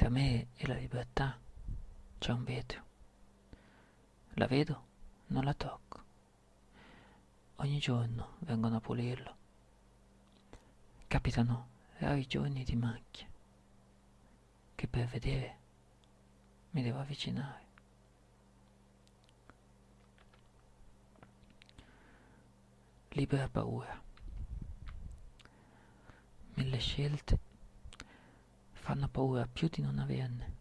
Tra me e la libertà c'è un vetro. La vedo, non la tocco. Ogni giorno vengono a pulirlo. Capitano rari giorni di macchie che per vedere mi devo avvicinare. Libera paura. Mille scelte fanno paura più di non averne,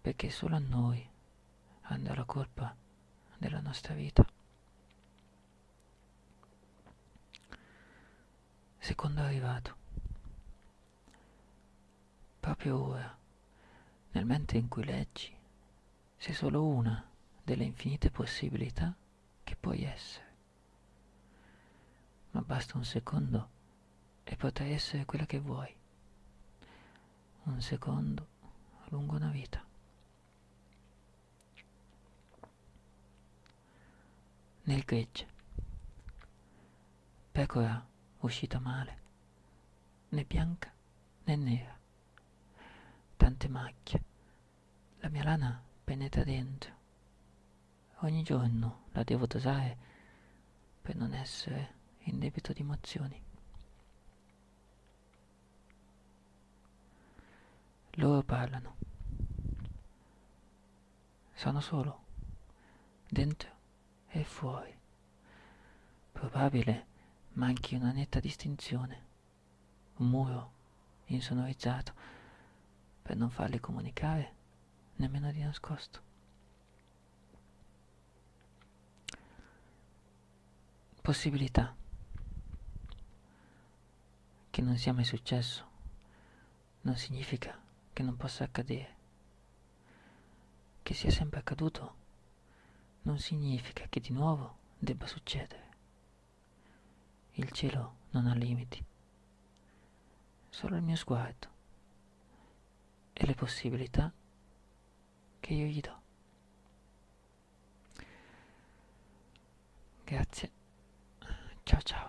perché solo a noi andrà la colpa della nostra vita. Secondo arrivato, proprio ora, nel mentre in cui leggi, sei solo una delle infinite possibilità che puoi essere. Ma basta un secondo e potrai essere quella che vuoi. Un secondo lungo una vita. Nel gregge. Pecora uscita male, né bianca né nera. Tante macchie. La mia lana penetra dentro. Ogni giorno la devo dosare per non essere in debito di emozioni. Loro parlano. Sono solo, dentro e fuori. Probabile manchi una netta distinzione, un muro insonorizzato per non farli comunicare nemmeno di nascosto. Possibilità che non sia mai successo non significa che non possa accadere. Che sia sempre accaduto non significa che di nuovo debba succedere. Il cielo non ha limiti, solo il mio sguardo e le possibilità che io gli do. Grazie. Ciao ciao.